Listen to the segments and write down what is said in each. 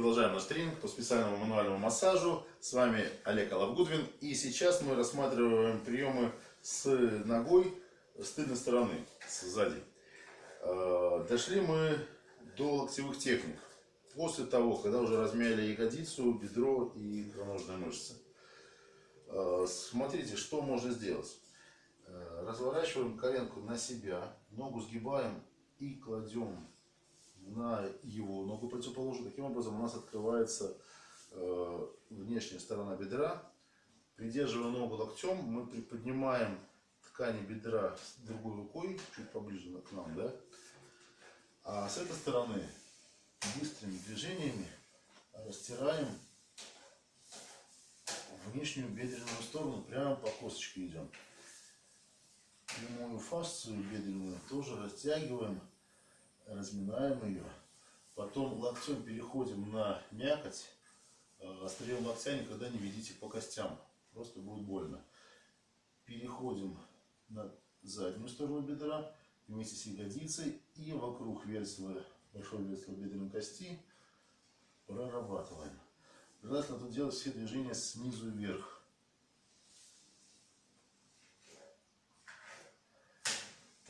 продолжаем наш тренинг по специальному мануальному массажу. С вами Олег Алавгудвин. И сейчас мы рассматриваем приемы с ногой с тыльной стороны, сзади. Э, дошли мы до локтевых техник. После того, когда уже размяли ягодицу, бедро и икроножные мышцы. Э, смотрите, что можно сделать. Э, разворачиваем коленку на себя, ногу сгибаем и кладем на его ногу противоположную. Таким образом у нас открывается э, внешняя сторона бедра. Придерживая ногу локтем, мы приподнимаем ткани бедра другой рукой, чуть поближе к нам, да? А с этой стороны быстрыми движениями растираем внешнюю бедренную сторону, прямо по косточке идем. Прямую фасцию бедренную тоже растягиваем разминаем ее. Потом локтем переходим на мякоть. Э, острием локтя никогда не ведите по костям. Просто будет больно. Переходим на заднюю сторону бедра вместе с ягодицей и вокруг версла, большой версла бедренной кости прорабатываем. Желательно тут делать все движения снизу вверх.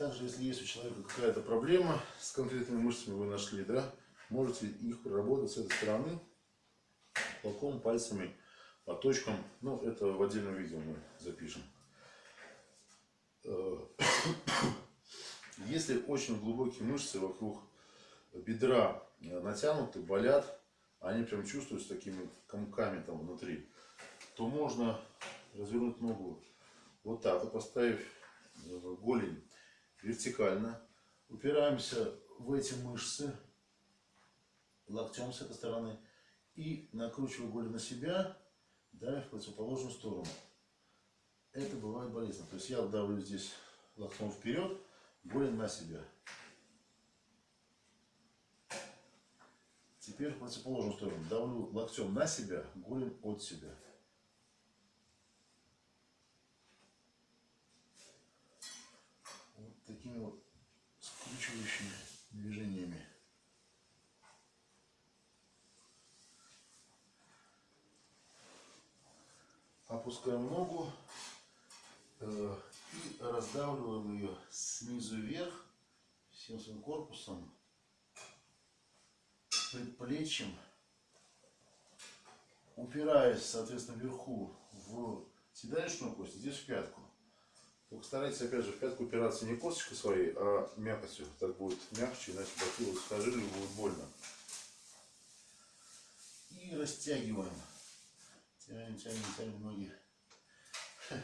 Также, если есть у человека какая-то проблема с конкретными мышцами, вы нашли, да, можете их проработать с этой стороны, локом, пальцами, по точкам. Ну, это в отдельном видео мы запишем. Э, если очень глубокие мышцы вокруг бедра натянуты, болят, они прям чувствуют с такими комками там внутри, то можно развернуть ногу вот так, и поставив э, голень вертикально. Упираемся в эти мышцы локтем с этой стороны и накручиваю голень на себя, да, в противоположную сторону. Это бывает болезненно. То есть я давлю здесь локтем вперед, голень на себя. Теперь в противоположную сторону. Давлю локтем на себя, голень от себя. такими вот скручивающими движениями. Опускаем ногу э, и раздавливаем ее снизу вверх всем своим корпусом, предплечьем, упираясь, соответственно, вверху в седалищную кость, здесь в пятку. Только старайтесь, опять же, в пятку упираться не косточкой своей, а мякотью. Так будет мягче, иначе бахилы схожили и будет больно. И растягиваем. Тянем, тянем, тянем ноги.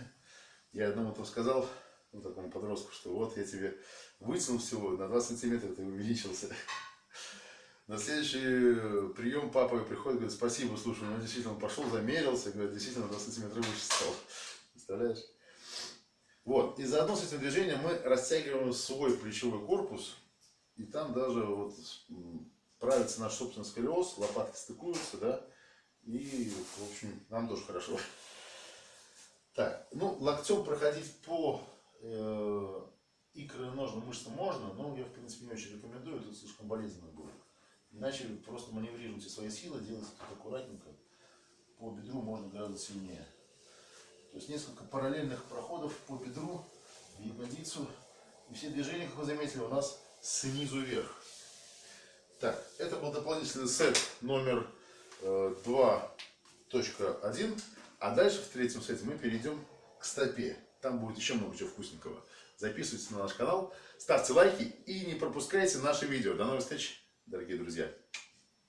Я одному там сказал, ну, такому подростку, что вот я тебе вытянул всего, на 2 сантиметра ты увеличился. На следующий прием папа приходит, говорит, спасибо, слушай, он действительно пошел, замерился, говорит, действительно 2 сантиметра выше стал. Представляешь? Вот. И заодно с этим движением мы растягиваем свой плечевой корпус. И там даже вот правится наш собственный сколиоз, лопатки стыкуются, да. И, в общем, нам тоже хорошо. Так, ну, локтем проходить по э, икроножным мышцам можно, но я, в принципе, не очень рекомендую, тут слишком болезненно будет. Иначе просто маневрируйте свои силы, делайте тут аккуратненько. По бедру можно гораздо сильнее. То есть несколько параллельных проходов по бедру, ягодицу. И все движения, как вы заметили, у нас снизу вверх. Так, это был дополнительный сет номер э, 2.1. А дальше в третьем сете мы перейдем к стопе. Там будет еще много чего вкусненького. Записывайтесь на наш канал, ставьте лайки и не пропускайте наши видео. До новых встреч, дорогие друзья!